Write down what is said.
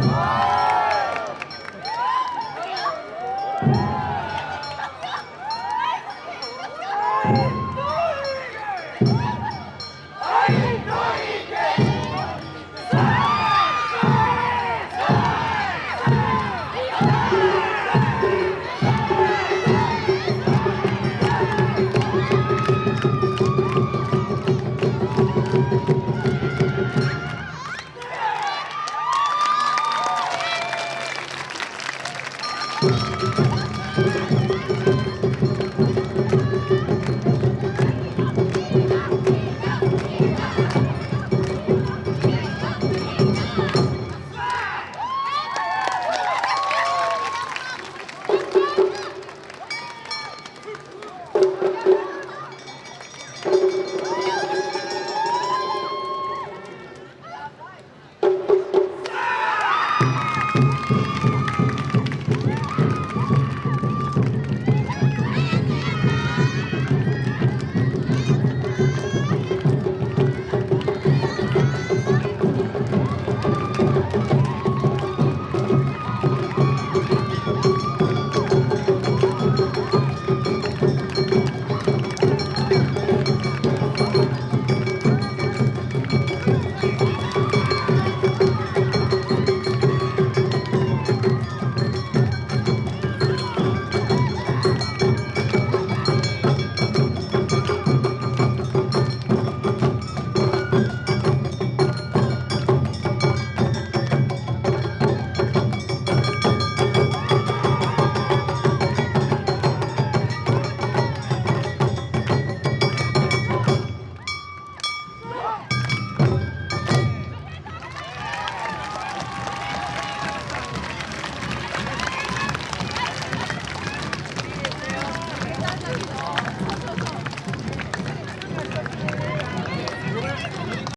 Wow.